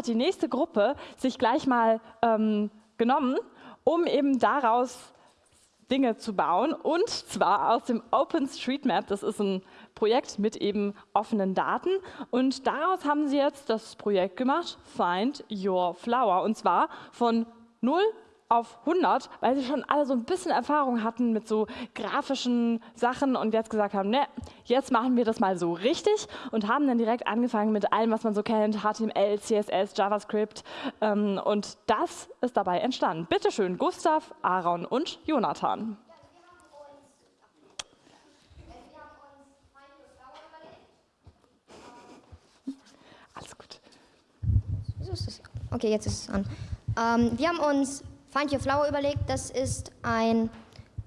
hat die nächste Gruppe sich gleich mal ähm, genommen, um eben daraus Dinge zu bauen. Und zwar aus dem OpenStreetMap. Das ist ein Projekt mit eben offenen Daten. Und daraus haben sie jetzt das Projekt gemacht, Find Your Flower. Und zwar von 0 auf 100, weil sie schon alle so ein bisschen Erfahrung hatten mit so grafischen Sachen und jetzt gesagt haben, ne, jetzt machen wir das mal so richtig und haben dann direkt angefangen mit allem, was man so kennt, HTML, CSS, JavaScript ähm, und das ist dabei entstanden. Bitte schön, Gustav, Aaron und Jonathan. Alles gut. Okay, jetzt ist es an. Ähm, wir haben uns Find Your Flower überlegt, das ist ein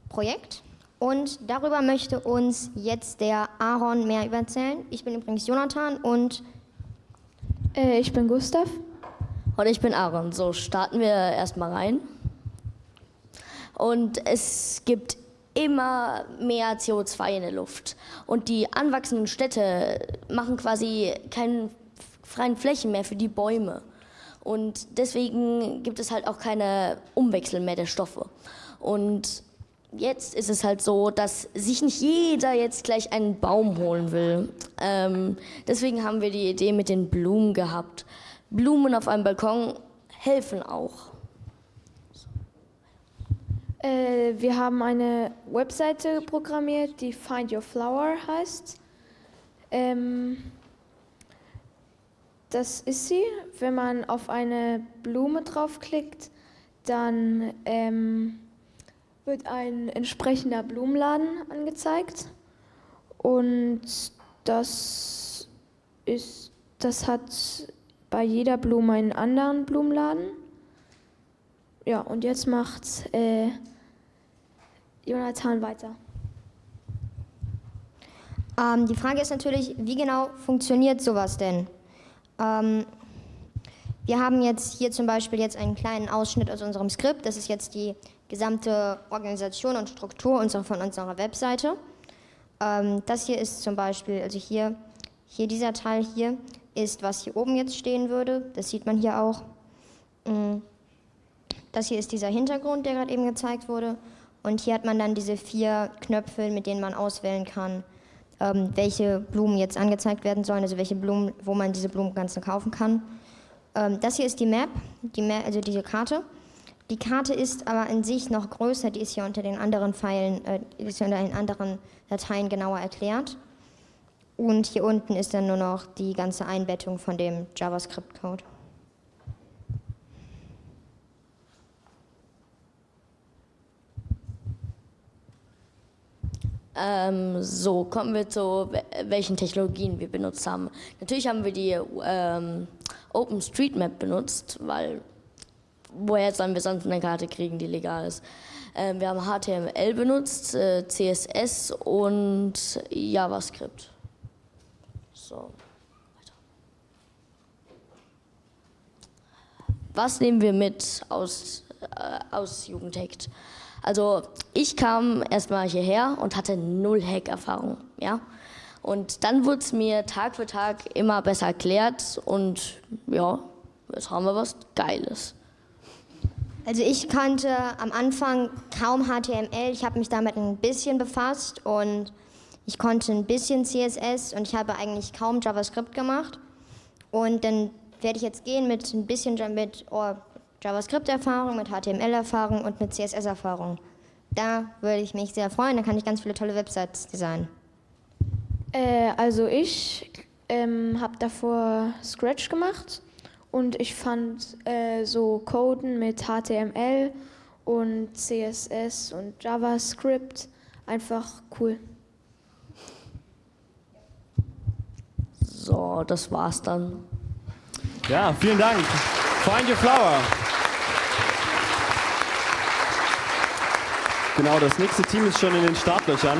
Projekt und darüber möchte uns jetzt der Aaron mehr erzählen. Ich bin übrigens Jonathan und äh, ich bin Gustav. Und ich bin Aaron. So, starten wir erstmal rein. Und es gibt immer mehr CO2 in der Luft. Und die anwachsenden Städte machen quasi keine freien Flächen mehr für die Bäume. Und deswegen gibt es halt auch keine Umwechsel mehr der Stoffe. Und jetzt ist es halt so, dass sich nicht jeder jetzt gleich einen Baum holen will. Ähm, deswegen haben wir die Idee mit den Blumen gehabt. Blumen auf einem Balkon helfen auch. Äh, wir haben eine Webseite programmiert, die Find Your Flower heißt. Ähm, das ist sie. Wenn man auf eine Blume draufklickt, dann ähm, wird ein entsprechender Blumenladen angezeigt. Und das, ist, das hat bei jeder Blume einen anderen Blumenladen. Ja, und jetzt macht äh, Jonathan weiter. Ähm, die Frage ist natürlich, wie genau funktioniert sowas denn? Ähm, wir haben jetzt hier zum Beispiel jetzt einen kleinen Ausschnitt aus unserem Skript. Das ist jetzt die gesamte Organisation und Struktur unserer, von unserer Webseite. Ähm, das hier ist zum Beispiel, also hier, hier dieser Teil hier ist, was hier oben jetzt stehen würde. Das sieht man hier auch. Mm. Das hier ist dieser Hintergrund, der gerade eben gezeigt wurde. Und hier hat man dann diese vier Knöpfe, mit denen man auswählen kann, ähm, welche Blumen jetzt angezeigt werden sollen, also welche Blumen, wo man diese Blumen ganz kaufen kann. Ähm, das hier ist die Map, die Map, also diese Karte. Die Karte ist aber in sich noch größer, die ist hier unter den anderen Pfeilen, äh, ist unter den anderen Dateien genauer erklärt. Und hier unten ist dann nur noch die ganze Einbettung von dem JavaScript-Code. Ähm, so, kommen wir zu welchen Technologien wir benutzt haben. Natürlich haben wir die ähm, OpenStreetMap benutzt, weil woher sollen wir sonst eine Karte kriegen, die legal ist. Ähm, wir haben HTML benutzt, äh, CSS und JavaScript. So. Was nehmen wir mit aus, aus Jugendhackt? Also ich kam erstmal hierher und hatte null Hack-Erfahrung, ja. Und dann wurde es mir Tag für Tag immer besser erklärt und ja, jetzt haben wir was Geiles. Also ich kannte am Anfang kaum HTML, ich habe mich damit ein bisschen befasst und ich konnte ein bisschen CSS und ich habe eigentlich kaum JavaScript gemacht. Und dann werde ich jetzt gehen mit ein bisschen mit oh, JavaScript-Erfahrung, mit HTML-Erfahrung und mit CSS-Erfahrung. Da würde ich mich sehr freuen, da kann ich ganz viele tolle Websites designen. Äh, also ich ähm, habe davor Scratch gemacht und ich fand äh, so Coden mit HTML und CSS und JavaScript einfach cool. So, das war's dann. Ja, vielen Dank. Find your flower. Genau, das nächste Team ist schon in den Startlöchern.